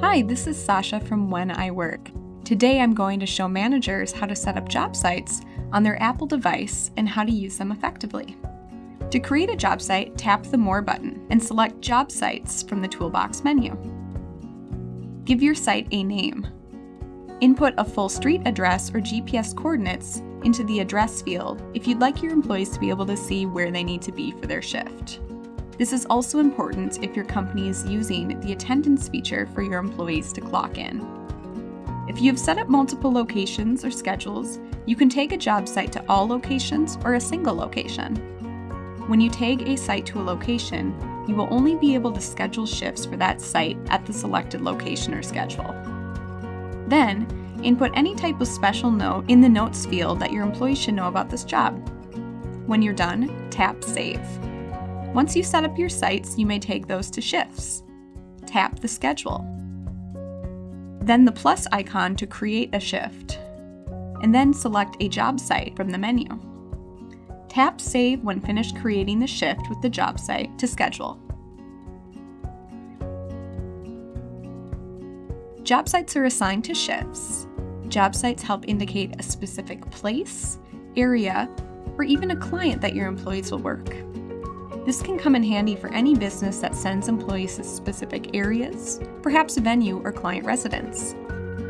Hi, this is Sasha from When I Work. Today I'm going to show managers how to set up job sites on their Apple device and how to use them effectively. To create a job site, tap the More button and select Job Sites from the Toolbox menu. Give your site a name. Input a full street address or GPS coordinates into the address field if you'd like your employees to be able to see where they need to be for their shift. This is also important if your company is using the attendance feature for your employees to clock in. If you have set up multiple locations or schedules, you can tag a job site to all locations or a single location. When you tag a site to a location, you will only be able to schedule shifts for that site at the selected location or schedule. Then, input any type of special note in the notes field that your employees should know about this job. When you're done, tap Save. Once you set up your sites, you may take those to shifts. Tap the schedule. Then the plus icon to create a shift. And then select a job site from the menu. Tap Save when finished creating the shift with the job site to schedule. Job sites are assigned to shifts. Job sites help indicate a specific place, area, or even a client that your employees will work. This can come in handy for any business that sends employees to specific areas, perhaps a venue or client residence.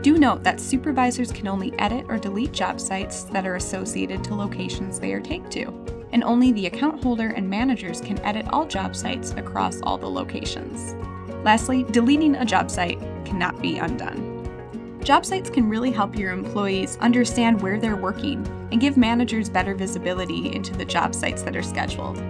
Do note that supervisors can only edit or delete job sites that are associated to locations they are tagged to, and only the account holder and managers can edit all job sites across all the locations. Lastly, deleting a job site cannot be undone. Job sites can really help your employees understand where they're working and give managers better visibility into the job sites that are scheduled.